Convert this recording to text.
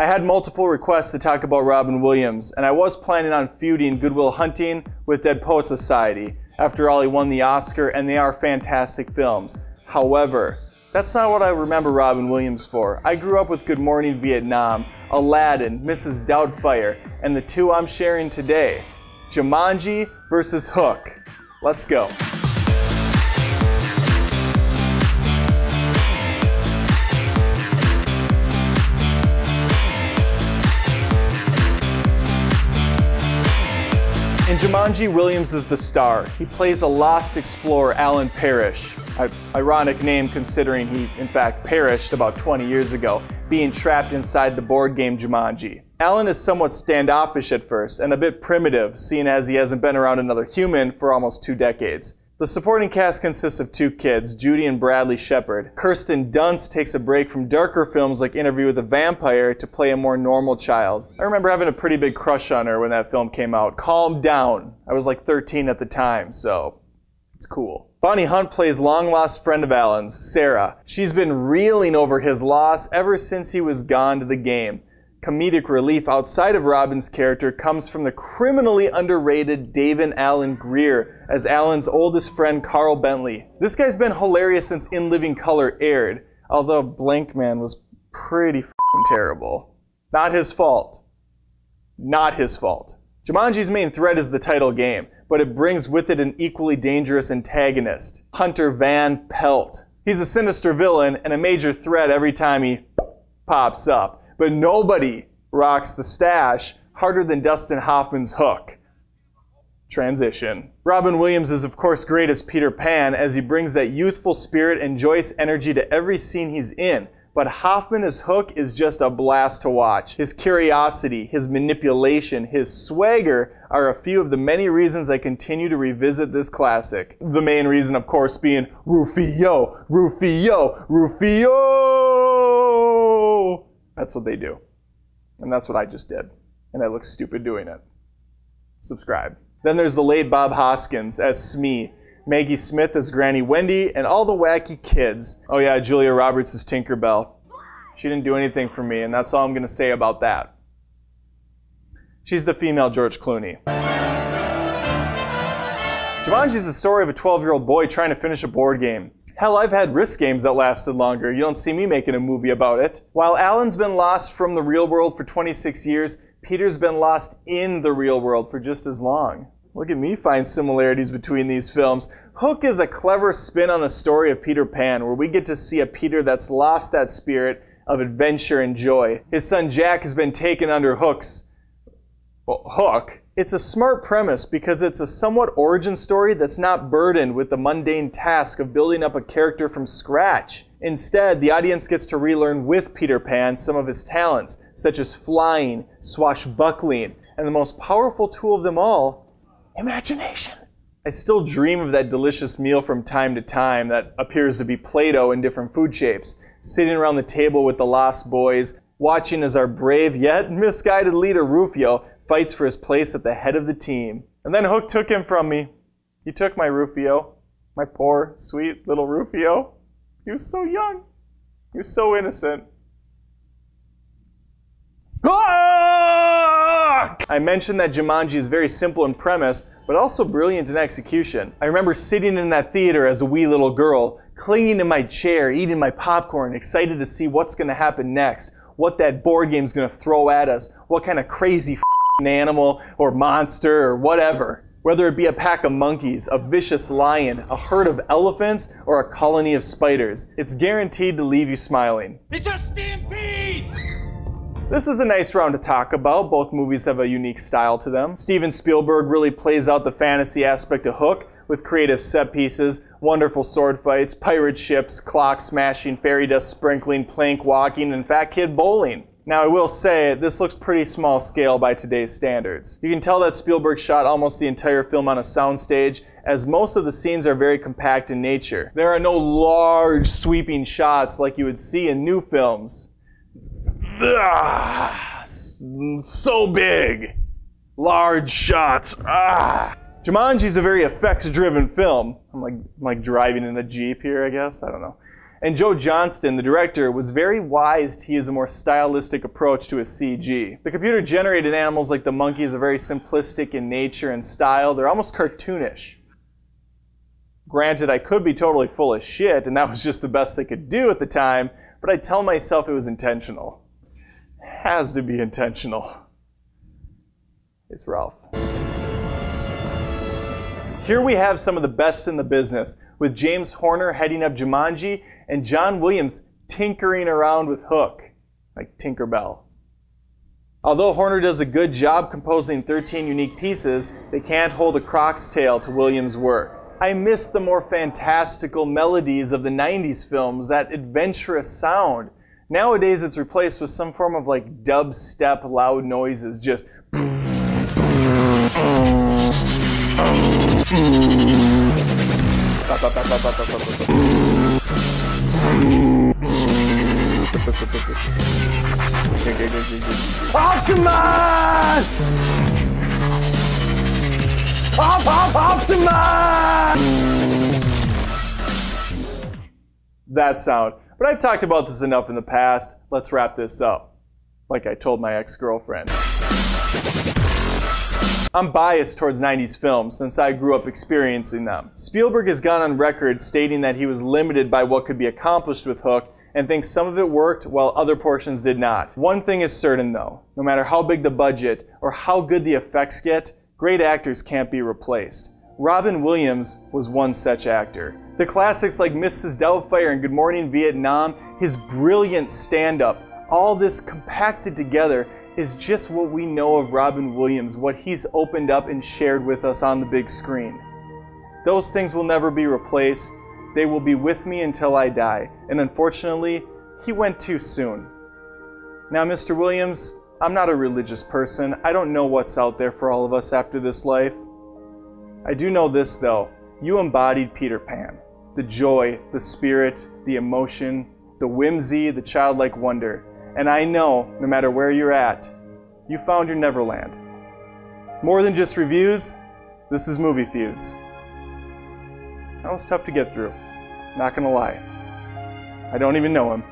I had multiple requests to talk about Robin Williams, and I was planning on feuding Good Will Hunting with Dead Poet Society. After all, he won the Oscar, and they are fantastic films. However, that's not what I remember Robin Williams for. I grew up with Good Morning Vietnam, Aladdin, Mrs. Doubtfire, and the two I'm sharing today Jumanji versus Hook. Let's go. Jumanji, Williams is the star. He plays a lost explorer, Alan Parrish. I, ironic name considering he, in fact, perished about 20 years ago, being trapped inside the board game Jumanji. Alan is somewhat standoffish at first and a bit primitive, seeing as he hasn't been around another human for almost two decades. The supporting cast consists of two kids, Judy and Bradley Shepherd. Kirsten Dunst takes a break from darker films like Interview with a Vampire to play a more normal child. I remember having a pretty big crush on her when that film came out. Calm down. I was like 13 at the time, so it's cool. Bonnie Hunt plays long lost friend of Alan's, Sarah. She's been reeling over his loss ever since he was gone to the game comedic relief outside of Robin's character comes from the criminally underrated David Alan Grier as Alan's oldest friend Carl Bentley. This guy's been hilarious since In Living Color aired, although Blankman was pretty terrible. Not his fault. Not his fault. Jumanji's main threat is the title game, but it brings with it an equally dangerous antagonist, Hunter Van Pelt. He's a sinister villain and a major threat every time he pops up but nobody rocks the stash harder than Dustin Hoffman's hook. Transition. Robin Williams is, of course, great as Peter Pan as he brings that youthful spirit and joyous energy to every scene he's in. But Hoffman as Hook is just a blast to watch. His curiosity, his manipulation, his swagger are a few of the many reasons I continue to revisit this classic. The main reason, of course, being Rufio, Rufio, Rufio! That's what they do. And that's what I just did. And I look stupid doing it. Subscribe. Then there's the late Bob Hoskins as Smee, Maggie Smith as Granny Wendy, and all the wacky kids. Oh yeah, Julia Roberts as Tinkerbell. She didn't do anything for me, and that's all I'm going to say about that. She's the female George Clooney. Jumanji is the story of a 12 year old boy trying to finish a board game. Hell, I've had risk games that lasted longer. You don't see me making a movie about it. While Alan's been lost from the real world for 26 years, Peter's been lost in the real world for just as long. Look at me find similarities between these films. Hook is a clever spin on the story of Peter Pan, where we get to see a Peter that's lost that spirit of adventure and joy. His son Jack has been taken under Hook's well, Hook it's a smart premise because it's a somewhat origin story that's not burdened with the mundane task of building up a character from scratch. Instead, the audience gets to relearn with Peter Pan some of his talents, such as flying, swashbuckling, and the most powerful tool of them all, imagination. I still dream of that delicious meal from time to time that appears to be Play Doh in different food shapes, sitting around the table with the Lost Boys, watching as our brave yet misguided leader Rufio fights for his place at the head of the team. And then Hook took him from me. He took my Rufio, my poor, sweet little Rufio. He was so young. He was so innocent. Ah! I mentioned that Jumanji is very simple in premise, but also brilliant in execution. I remember sitting in that theater as a wee little girl, clinging to my chair, eating my popcorn, excited to see what's going to happen next, what that board game's going to throw at us, what kind of crazy animal or monster or whatever. Whether it be a pack of monkeys, a vicious lion, a herd of elephants, or a colony of spiders, it's guaranteed to leave you smiling. It's a stampede! This is a nice round to talk about. Both movies have a unique style to them. Steven Spielberg really plays out the fantasy aspect of Hook with creative set pieces, wonderful sword fights, pirate ships, clock smashing, fairy dust sprinkling, plank walking, and fat kid bowling. Now, I will say, this looks pretty small scale by today's standards. You can tell that Spielberg shot almost the entire film on a soundstage, as most of the scenes are very compact in nature. There are no large, sweeping shots like you would see in new films. Ugh, so big! Large shots. Ah! Jumanji is a very effects-driven film. I'm like, I'm like driving in a Jeep here, I guess. I don't know. And Joe Johnston, the director, was very wise to use a more stylistic approach to his CG. The computer generated animals like the monkeys are very simplistic in nature and style, they're almost cartoonish. Granted, I could be totally full of shit, and that was just the best they could do at the time, but I tell myself it was intentional. Has to be intentional. It's Ralph. Here we have some of the best in the business, with James Horner heading up Jumanji and John Williams tinkering around with Hook, like Tinkerbell. Although Horner does a good job composing 13 unique pieces, they can't hold a croc's tail to Williams' work. I miss the more fantastical melodies of the 90s films, that adventurous sound. Nowadays it's replaced with some form of like dubstep loud noises, just Optimus! Op, op, Optimus! That sound. But I've talked about this enough in the past. Let's wrap this up. Like I told my ex-girlfriend. I'm biased towards 90s films since I grew up experiencing them. Spielberg has gone on record stating that he was limited by what could be accomplished with Hook and thinks some of it worked while other portions did not. One thing is certain though, no matter how big the budget or how good the effects get, great actors can't be replaced. Robin Williams was one such actor. The classics like Mrs. Doubtfire and Good Morning Vietnam, his brilliant stand-up, all this compacted together is just what we know of Robin Williams, what he's opened up and shared with us on the big screen. Those things will never be replaced. They will be with me until I die. And unfortunately, he went too soon. Now, Mr. Williams, I'm not a religious person. I don't know what's out there for all of us after this life. I do know this, though. You embodied Peter Pan. The joy, the spirit, the emotion, the whimsy, the childlike wonder. And I know, no matter where you're at, you found your Neverland. More than just reviews, this is Movie Feuds. That was tough to get through. Not gonna lie. I don't even know him.